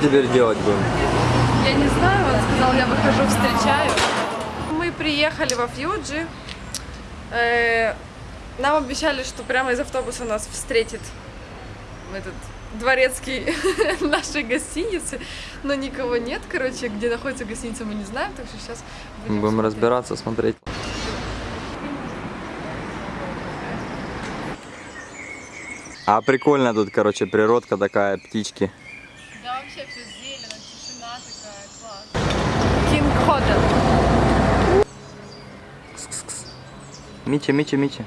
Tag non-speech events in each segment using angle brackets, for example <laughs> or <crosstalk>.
теперь делать будем? Я не знаю, он сказал, я выхожу, встречаю. Мы приехали во Фьюджи. Э, Нам обещали, что прямо из автобуса нас встретит этот дворецкий <laughs> нашей гостиницы, но никого нет, короче, где находится гостиница, мы не знаем, так что сейчас будем, Будем смотреть. разбираться, смотреть. А прикольно тут, короче, природка такая, птички. Вообще все зелено, тишина такая, класс. Кинг Хотел. Мичи, Мичи, Мичи.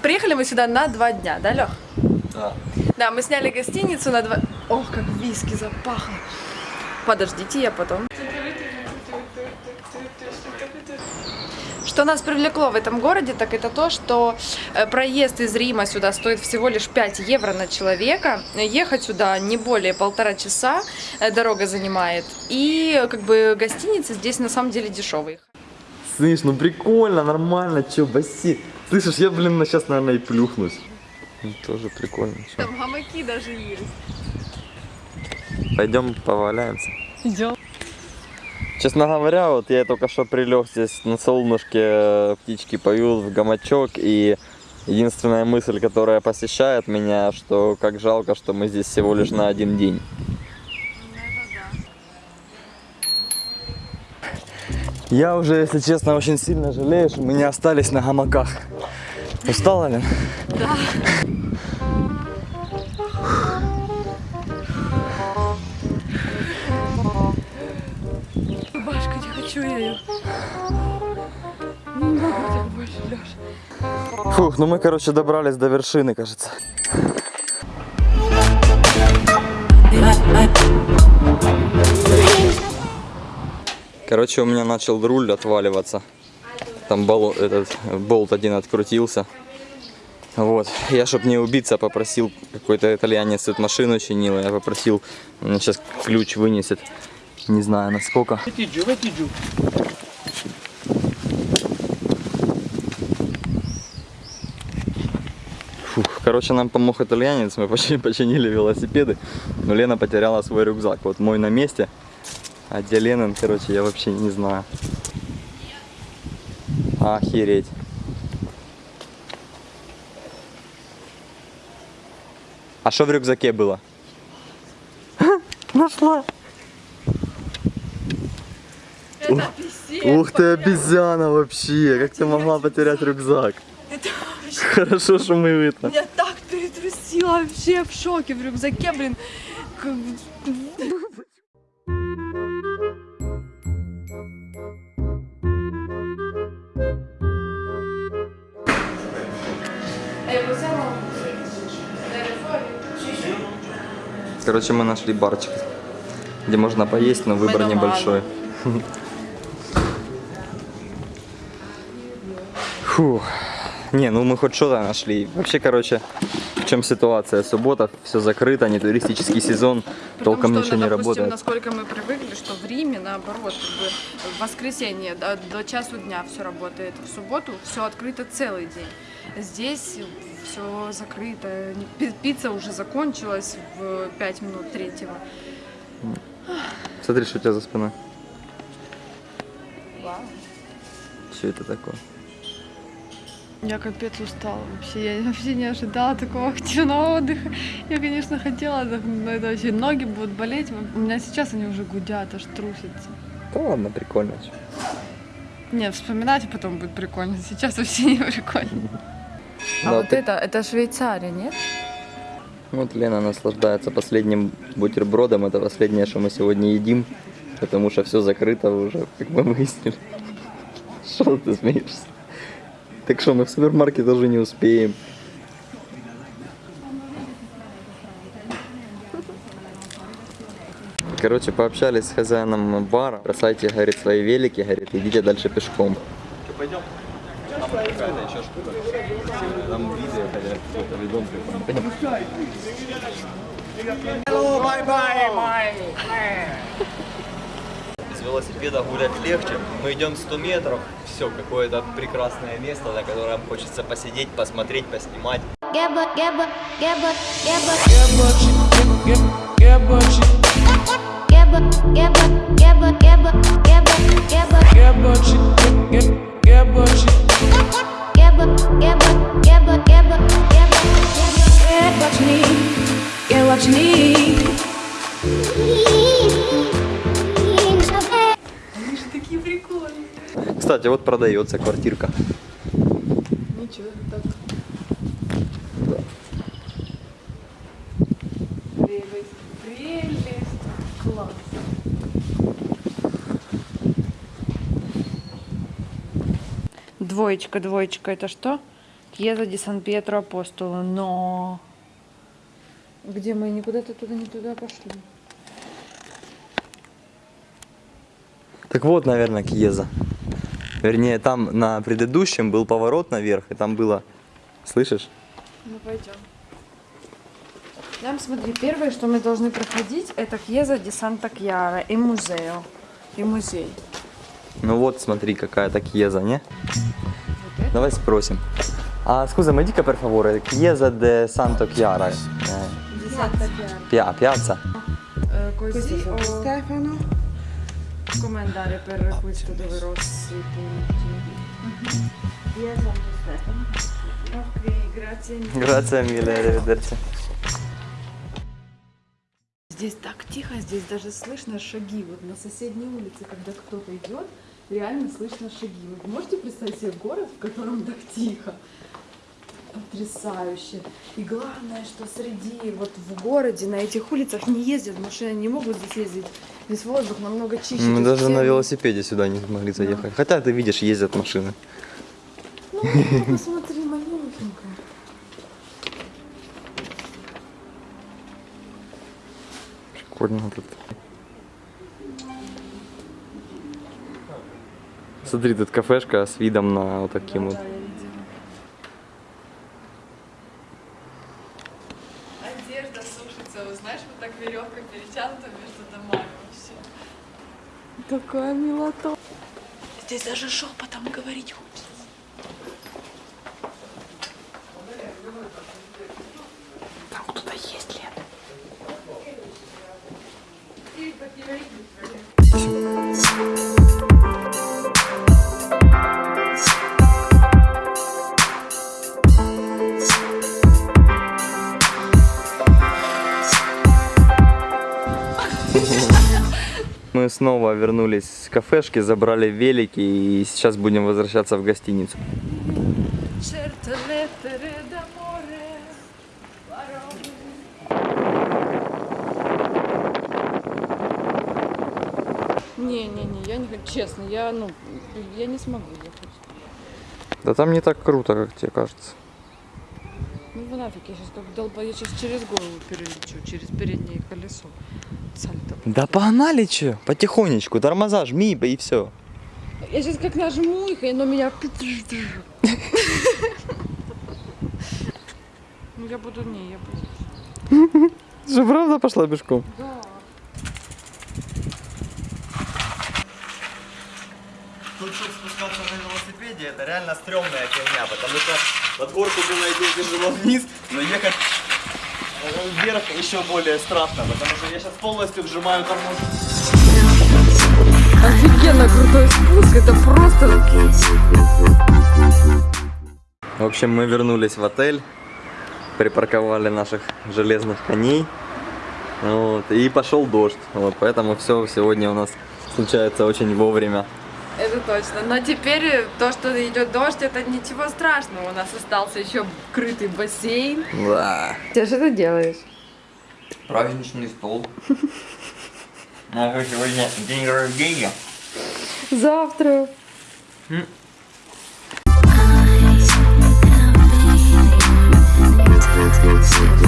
Приехали мы сюда на два дня, да, Лех? Да. Да, мы сняли гостиницу на два... Ох, как виски запахло. Подождите, я потом. Что нас привлекло в этом городе, так это то, что э, проезд из Рима сюда стоит всего лишь 5 евро на человека. Ехать сюда не более полтора часа э, дорога занимает. И как бы гостиницы здесь на самом деле дешевые. Слышь, ну прикольно, нормально, чё, бассейн. Слышишь, я, блин, сейчас, наверное, и плюхнусь. Ну, тоже прикольно. чё. Там гамаки даже есть. Пойдем поваляемся. Идем. Честно говоря, вот я только что прилег здесь на солнышке, э, птички поют в гамачок, и единственная мысль, которая посещает меня, что как жалко, что мы здесь всего лишь на один день. Я уже, если честно, очень сильно жалею, что мы не остались на гамаках. Устала ли? Рубашка, Фух, ну мы, короче, добрались до вершины, кажется. Короче, у меня начал руль отваливаться. Там бол, этот болт один открутился. Вот. Я, чтобы не убиться, попросил, какой-то итальянец тут машину чинил, я попросил, он сейчас ключ вынесет. Не знаю, насколько. Фух, короче, нам помог итальянец, мы почти <laughs> починили велосипеды, но Лена потеряла свой рюкзак. Вот мой на месте, а где Ленин, короче, я вообще не знаю. Охереть. А что в рюкзаке было? Нашла. Это писец. Ух ты, обезьяна вообще. Как ты могла потерять рюкзак? Это вообще... Хорошо, что мы это. Меня так перетрусило вообще в шоке в рюкзаке, блин. Короче, мы нашли барчик, где можно поесть, но выбор небольшой. <laughs> Фу. Не, ну мы хоть что-то нашли. Вообще, короче, в чем ситуация? Суббота, все закрыто, не туристический сезон, толком Потому ничего что, не допустим, работает. насколько мы привыкли, что в Риме, наоборот, как бы в воскресенье до, до часу дня все работает, в субботу все открыто целый день. Здесь все закрыто, Не- пи- пицца уже закончилась в 5 минут третьего. Смотри, что у тебя за спиной. Вау. Что это такое? Я капец устала вообще. Я вообще не ожидала такого <laughs> активного отдыха. Я, конечно, хотела отдохнуть, но это вообще ноги будут болеть. У меня сейчас они уже гудят, аж трусятся. Да ладно, прикольно. Нет, вспоминать потом будет прикольно. Сейчас вообще не прикольно. А Да, вот ты- это, это Швейцария, нет? Вот Лена наслаждается последним бутербродом. Это последнее, что мы сегодня едим. Потому что все закрыто уже, как мы выяснили. <laughs> Что ты смеешься? Так что мы в супермаркет даже не успеем. Короче, пообщались с хозяином бара. Бросайте, говорит, свои велики, говорит, идите дальше пешком. Пойдем. Там какая-то еще штука. Там виды приехали в какой-то видон прикольный. С велосипеда гулять легче. Мы идем 100 метров. Все, какое-то прекрасное место, на котором хочется посидеть, посмотреть, поснимать. Get what you need, get what you need. Кстати, вот продается квартирка. Ничего, так. Прелесть, прелесть. Класс. Двоечка, двоечка, это что? Кьеза ди Сан Пьетро Апостоло, но... Где мы? Никуда-то туда, не туда пошли. Так вот, наверное, Кьеза. Вернее, там на предыдущем был поворот наверх, и там было... Слышишь? Ну, пойдем. Нам, смотри, первое, что мы должны проходить, это Кьеза ди Санта Кьяра и музео. И музей. Ну вот, смотри, какая-то Кьеза, не? Давай спросим. А, scusa, mi dica per favore, Chiesa de Santo Chiara. Eh, Ди Санта Кьяра. pia- piazza? Eh, così. Stefano? Come andare per questo dove rossi punti? Chiesa di Stefano. Ok, grazie mille. Grazie mille, arrivederci. Здесь так тихо, здесь даже слышно шаги. Вот на соседней улице, когда кто-то идет, реально слышно шаги. Вы можете представить себе город, в котором так тихо? Потрясающе. И главное, что среди, вот в городе, на этих улицах не ездят машины, не могут здесь ездить. Здесь воздух намного чище. Мы даже все- на велосипеде сюда не смогли заехать. Хотя ты видишь, ездят машины. Ну, посмотри, малюсенькая. Прикольно тут. Смотри, тут кафешка с видом на вот таким вот. Да, я видела. Одежда сушится, вы знаешь, вот так веревка перетянута между домами вообще. Такая милота. Здесь даже шепотом говорить хочется. Там кто-то есть, Лен. Мы снова вернулись с кафешки, забрали велики и сейчас будем возвращаться в гостиницу. Не-не-не, я не хочу, честно, я, ну, я не смогу ехать. Да там не так круто, как тебе кажется. Ну вы нафиг, я сейчас как долба, я сейчас через голову перелечу, через переднее колесо. Сальто. Да погнали че, потихонечку, тормоза жми и все. Я сейчас как нажму их, и оно меня... Ну я буду, не, я буду. Же правда пошла пешком? Да. Чтобы спускаться на велосипеде, это реально стрёмная фигня, потому что под горку было идти тяжело вниз, но ехать э, вверх еще более страшно, потому что я сейчас полностью вжимаю тормоз. Офигенно крутой спуск, это просто... В общем, мы вернулись в отель, припарковали наших железных коней, вот, и пошел дождь, вот, поэтому все сегодня у нас случается очень вовремя. Это точно. Но теперь то, что идет дождь, это ничего страшного. У нас остался еще крытый бассейн. Да. Ты что ты делаешь? Праздничный стол. сегодня день рождения. Завтра. The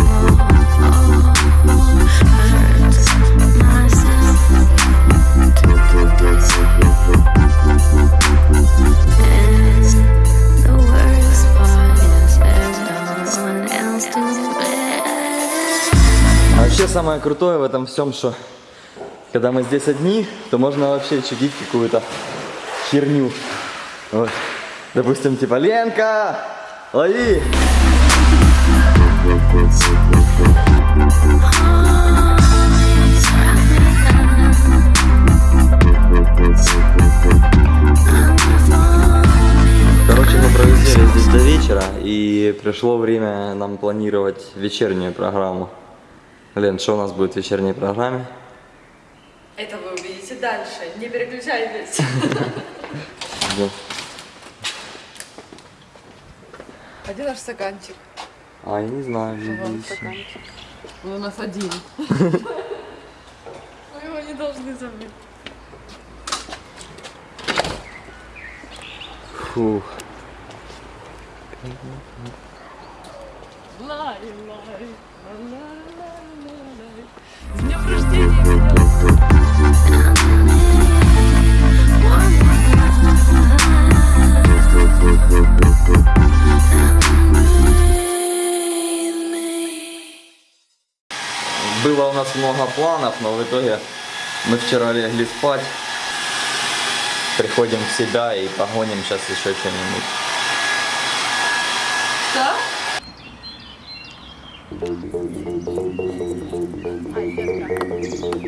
самое крутое в этом всем, что когда мы здесь одни, то можно вообще чудить какую-то херню. Вот. Допустим, типа, Ленка, лови! Короче, мы провисели здесь до вечера, и пришло время нам планировать вечернюю программу. Лен, что у нас будет в вечерней программе? Это вы увидите дальше. Не переключайтесь. Один наш стаканчик. А, я не знаю. Он у нас один. <laughs> Мы его не должны забыть. Фух. Лай, лай, лай, лай. С днем рождения! Было у нас много планов, но в итоге мы вчера легли спать. Приходим в себя и погоним сейчас еще что-нибудь. Что?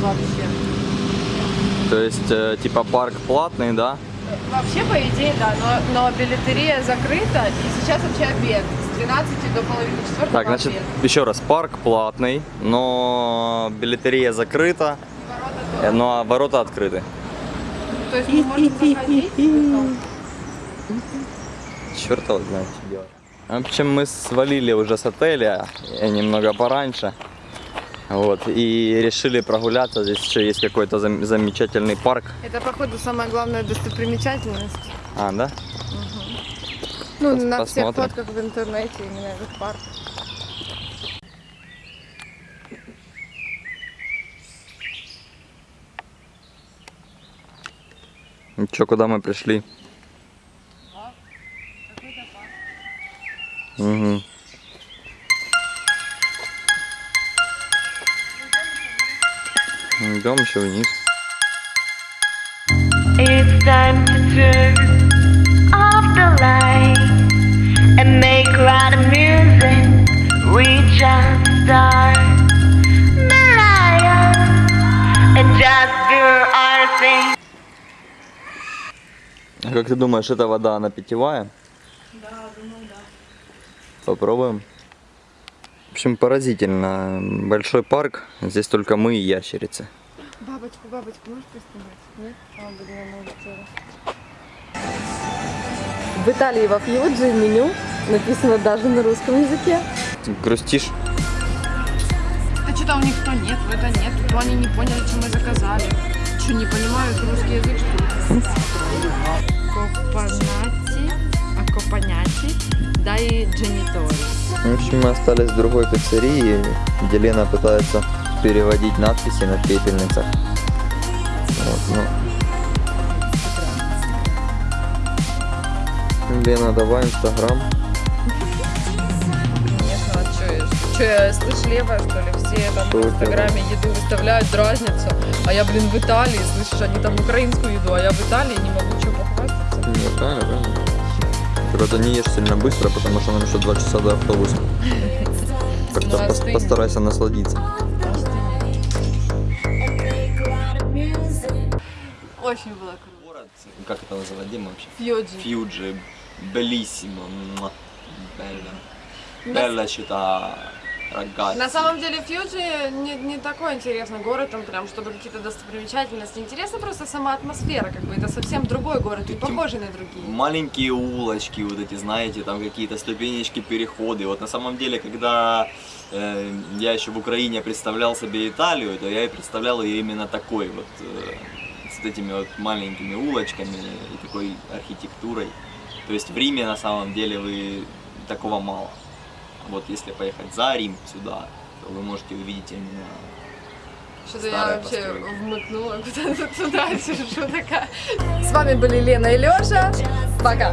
Вообще. То есть, э, типа парк платный, да? Вообще, по идее, да, но, но билетерия закрыта, и сейчас вообще обед. С 12 до половины четвертого Так, значит, обед. еще раз, парк платный, но билетерия закрыта, Ворота э, ну а ворота открыты. То есть мы можем заходить, но Черт его знает, что делать. В общем, мы свалили уже с отеля э, немного пораньше. Вот, и решили прогуляться. Здесь еще есть какой-то зам- замечательный парк. Это, походу, самая главная достопримечательность. А, да? Ну, Пос- на всех посмотрим. фотках в интернете именно этот парк. Че, куда мы пришли? Угу. Идем еще вниз. It's time to turn off the lights and make loud music. We just start Mariah and just do our thing. А как ты думаешь, эта вода, она питьевая? Да, думаю, да. Попробуем. В общем, поразительно. Большой парк. Здесь только мы и ящерицы. Бабочку, бабочку можешь поснимать? Нет? А, блин, она улетела. В Италии во Фьюджи меню написано даже на русском языке. Грустишь? А что-то у них то нет, в это нет, то они не поняли, что мы заказали. Что, не понимают русский язык, что ли? Копанати, а копаняти, да и дженитори. В общем, мы остались в другой пиццерии, где Лена пытается переводить надписи на пепельницах. Вот, ну. Лена, давай инстаграм. Конечно, а что я, что я слышь, левая, что ли? Все там Что в инстаграме еду выставляют, дразнятся, а я, блин, в Италии, слышишь, они там украинскую еду, а я в Италии не могу что похвастаться. Не, правильно, правильно. Правда, не ешь сильно быстро, потому что нам еще два часа до автобуса. <laughs> Как-то Ну, постарайся насладиться. Очень было круто. Город, как это называть, Дима вообще? Фьюджи. Фьюджи, белиссимо, белла. Белла città, рогатки. На самом деле Фьюджи не, не такой интересный город, там прям, чтобы какие-то достопримечательности. Интересна просто сама атмосфера, как бы это совсем другой город, не Таким- похожий на другие. маленькие улочки, вот эти, знаете, там какие-то ступенечки, переходы. Вот на самом деле, когда э, я еще в Украине представлял себе Италию, то я и представлял ее именно такой вот, э, с этими вот маленькими улочками и такой архитектурой. То есть в Риме на самом деле вы такого мало. Вот если поехать за Рим сюда, то вы можете увидеть именно Что-то я вообще постройка. вмыкнула куда-то туда, <laughs> сижу такая. С вами были Лена и Лёша. Пока.